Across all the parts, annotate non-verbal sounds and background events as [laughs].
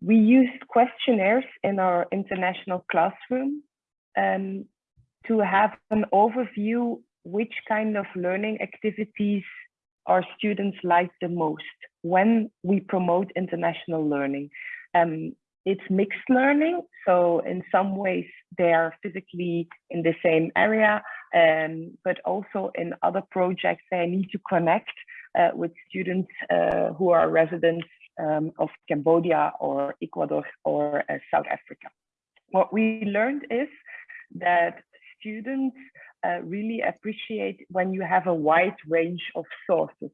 we used questionnaires in our international classroom um, to have an overview which kind of learning activities our students like the most when we promote international learning. Um, it's mixed learning, so in some ways they are physically in the same area, um, but also in other projects they need to connect uh, with students uh, who are residents um, of Cambodia or Ecuador or uh, South Africa. What we learned is that students uh, really appreciate when you have a wide range of sources.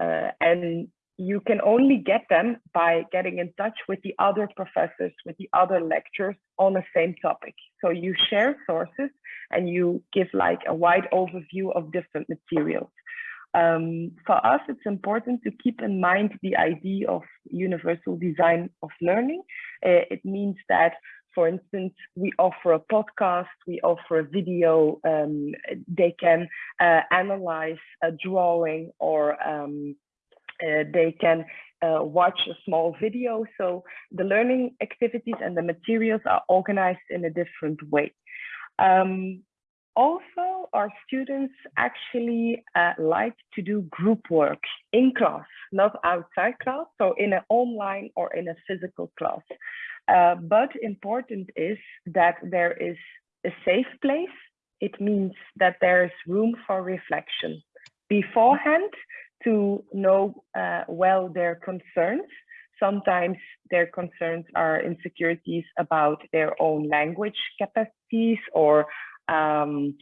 Uh, and you can only get them by getting in touch with the other professors, with the other lecturers on the same topic. So you share sources and you give like a wide overview of different materials. Um, for us, it's important to keep in mind the idea of universal design of learning. Uh, it means that, for instance, we offer a podcast, we offer a video, um, they can uh, analyze a drawing or um, uh, they can uh, watch a small video. So the learning activities and the materials are organized in a different way. Um, also, our students actually uh, like to do group work in class, not outside class, so in an online or in a physical class. Uh, but important is that there is a safe place. It means that there is room for reflection beforehand to know uh, well their concerns. Sometimes their concerns are insecurities about their own language capacities or um,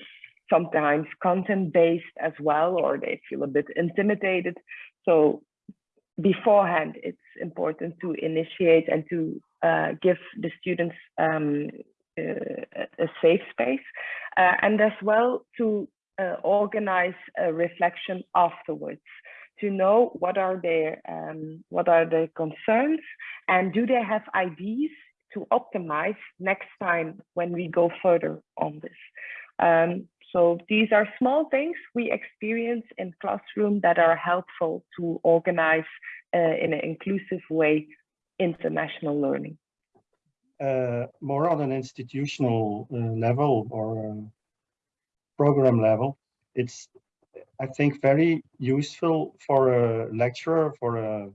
sometimes content based as well, or they feel a bit intimidated. So beforehand, it's important to initiate and to uh, give the students um, uh, a safe space uh, and as well to uh, organize a reflection afterwards to know what are their um, what are their concerns and do they have ideas to optimize next time when we go further on this. Um, so these are small things we experience in classroom that are helpful to organize uh, in an inclusive way international learning. Uh, more on an institutional uh, level or um, program level, it's, I think, very useful for a lecturer, for a,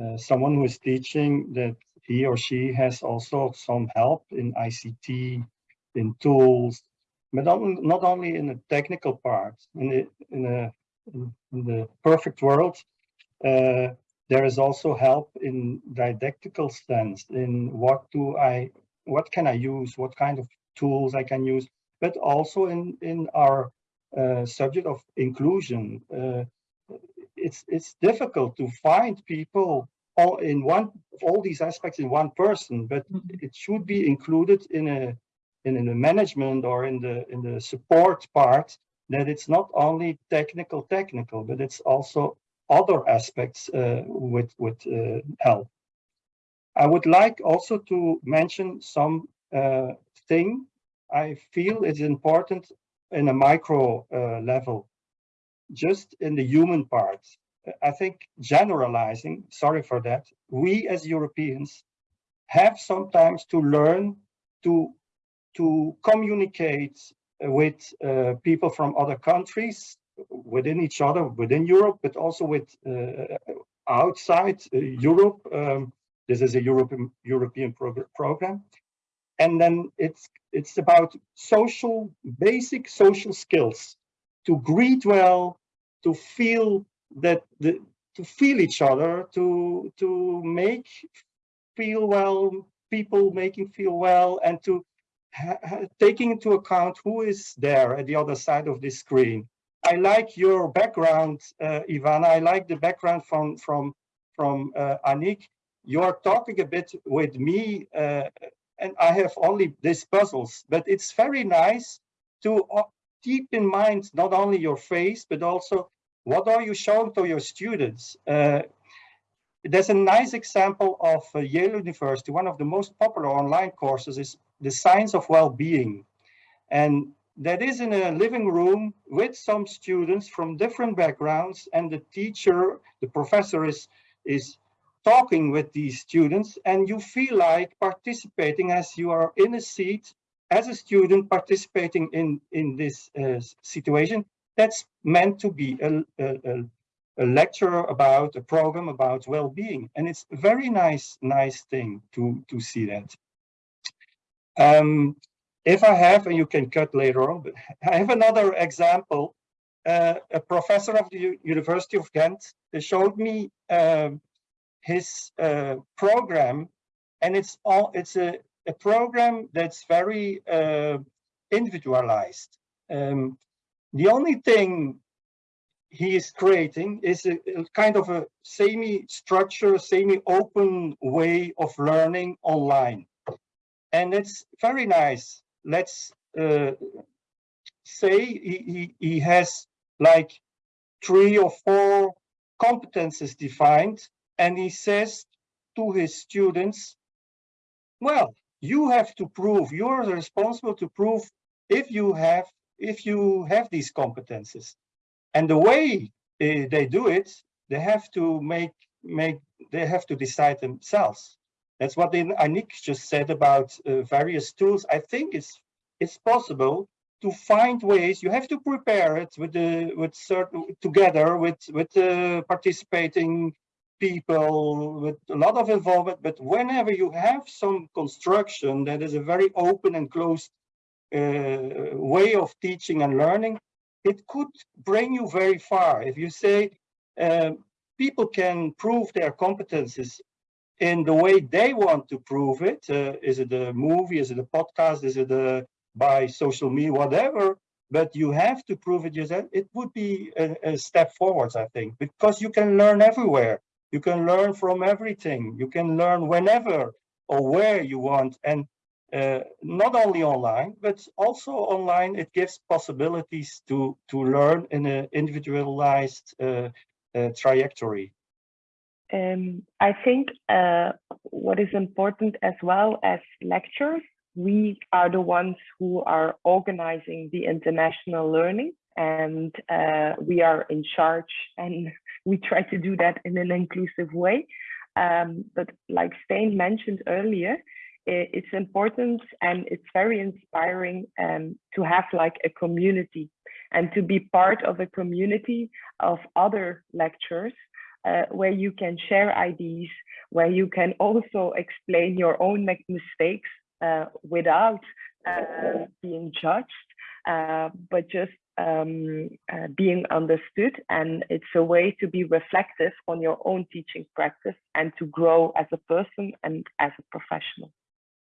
uh, someone who is teaching that he or she has also some help in ICT, in tools, but not only in the technical part. In the, in, a, in the perfect world, uh, there is also help in didactical sense, in what do I, what can I use, what kind of tools I can use, but also in, in our uh, subject of inclusion. Uh, it's, it's difficult to find people all in one all these aspects in one person, but mm -hmm. it should be included in a in, in the management or in the in the support part that it's not only technical technical, but it's also other aspects uh, with with uh, help. I would like also to mention some uh, thing I feel is important in a micro uh, level, just in the human part. I think generalizing, sorry for that, we as Europeans have sometimes to learn to, to communicate with uh, people from other countries, within each other, within Europe, but also with uh, outside uh, Europe. Um, this is a European European prog program. And then it's it's about social, basic social skills to greet well, to feel that the, to feel each other, to to make feel well, people making feel well, and to taking into account who is there at the other side of the screen. I like your background, uh, Ivana. I like the background from from from uh, Anik. You're talking a bit with me, uh, and I have only these puzzles, but it's very nice to uh, keep in mind not only your face, but also what are you showing to your students? Uh, there's a nice example of uh, Yale University. One of the most popular online courses is the science of well-being. And that is in a living room with some students from different backgrounds and the teacher, the professor is, is talking with these students and you feel like participating as you are in a seat as a student participating in in this uh, situation that's meant to be a, a, a, lecture about a program about well-being. And it's a very nice nice thing to to see that. Um, if i have and you can cut later on but [laughs] i have another example. Uh, a professor of the U university of ghent showed me um, his uh, program. And it's all it's a a program that's very uh, individualized. Um, the only thing he is creating is a, a kind of a semi-structure, semi-open way of learning online. And it's very nice. Let's uh, say he, he, he has like three or four competences defined and he says to his students, well, you have to prove you're responsible to prove if you have if you have these competences and the way uh, they do it they have to make make they have to decide themselves. That's what Anik just said about uh, various tools. I think it's it's possible to find ways you have to prepare it with the with certain together with with uh, participating people with a lot of involvement, but whenever you have some construction that is a very open and closed way of teaching and learning, it could bring you very far. If you say um, people can prove their competences in the way they want to prove it, uh, is it a movie, is it a podcast, is it a, by social media, whatever, but you have to prove it yourself, it would be a, a step forwards, I think, because you can learn everywhere. You can learn from everything. You can learn whenever or where you want. And uh, not only online, but also online, it gives possibilities to, to learn in an individualized uh, uh, trajectory. Um, I think uh, what is important as well as lectures, we are the ones who are organizing the international learning and uh, we are in charge and [laughs] we try to do that in an inclusive way. Um, but like Stijn mentioned earlier, it's important and it's very inspiring um, to have like a community and to be part of a community of other lecturers uh, where you can share ideas, where you can also explain your own mistakes uh, without uh, being judged, uh, but just um, uh, being understood. And it's a way to be reflective on your own teaching practice and to grow as a person and as a professional.